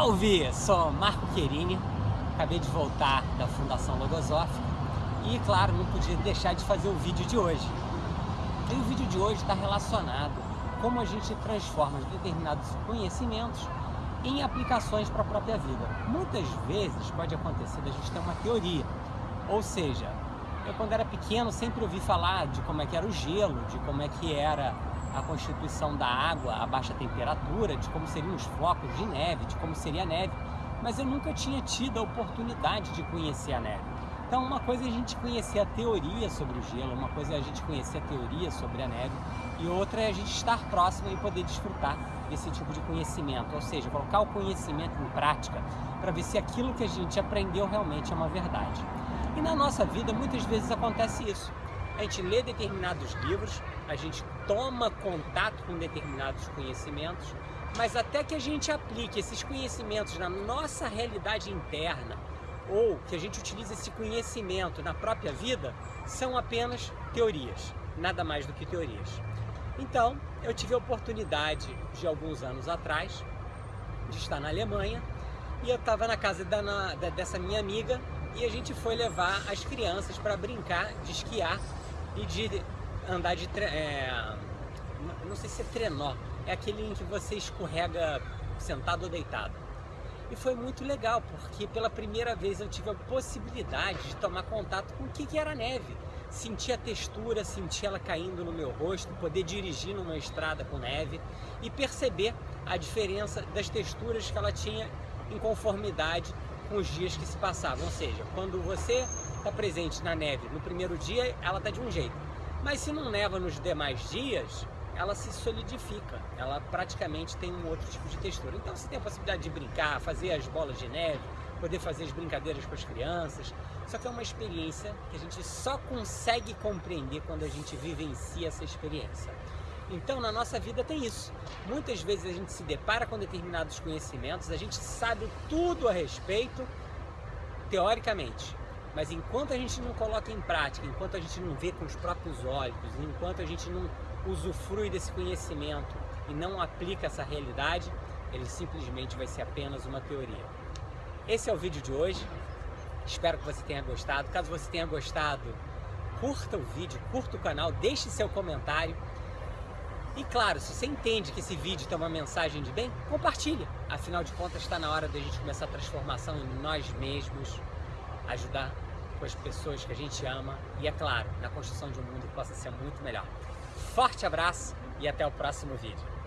Salve! Sou Marco Querini, acabei de voltar da Fundação Logosófica e, claro, não podia deixar de fazer o vídeo de hoje. E o vídeo de hoje está relacionado como a gente transforma determinados conhecimentos em aplicações para a própria vida. Muitas vezes pode acontecer da gente ter uma teoria, ou seja, eu quando era pequeno sempre ouvi falar de como é que era o gelo, de como é que era a constituição da água a baixa temperatura, de como seriam os flocos de neve, de como seria a neve, mas eu nunca tinha tido a oportunidade de conhecer a neve. Então uma coisa é a gente conhecer a teoria sobre o gelo, uma coisa é a gente conhecer a teoria sobre a neve e outra é a gente estar próximo e poder desfrutar desse tipo de conhecimento, ou seja, colocar o conhecimento em prática para ver se aquilo que a gente aprendeu realmente é uma verdade. E na nossa vida muitas vezes acontece isso a gente lê determinados livros, a gente toma contato com determinados conhecimentos, mas até que a gente aplique esses conhecimentos na nossa realidade interna, ou que a gente utilize esse conhecimento na própria vida, são apenas teorias, nada mais do que teorias. Então, eu tive a oportunidade de alguns anos atrás de estar na Alemanha e eu estava na casa da, na, dessa minha amiga e a gente foi levar as crianças para brincar de esquiar e de andar de... É, não sei se é trenó, é aquele em que você escorrega sentado ou deitado. E foi muito legal, porque pela primeira vez eu tive a possibilidade de tomar contato com o que era neve. Sentir a textura, sentir ela caindo no meu rosto, poder dirigir numa estrada com neve e perceber a diferença das texturas que ela tinha em conformidade com os dias que se passavam. Ou seja, quando você está presente na neve no primeiro dia, ela está de um jeito. Mas se não neva nos demais dias, ela se solidifica, ela praticamente tem um outro tipo de textura. Então você tem a possibilidade de brincar, fazer as bolas de neve, poder fazer as brincadeiras com as crianças. Só que é uma experiência que a gente só consegue compreender quando a gente vivencia essa experiência. Então na nossa vida tem isso. Muitas vezes a gente se depara com determinados conhecimentos, a gente sabe tudo a respeito, teoricamente, mas enquanto a gente não coloca em prática, enquanto a gente não vê com os próprios olhos, enquanto a gente não usufrui desse conhecimento e não aplica essa realidade, ele simplesmente vai ser apenas uma teoria. Esse é o vídeo de hoje. Espero que você tenha gostado. Caso você tenha gostado, curta o vídeo, curta o canal, deixe seu comentário. E claro, se você entende que esse vídeo tem uma mensagem de bem, compartilhe. Afinal de contas, está na hora da gente começar a transformação em nós mesmos, ajudar com as pessoas que a gente ama e, é claro, na construção de um mundo que possa ser muito melhor. Forte abraço e até o próximo vídeo.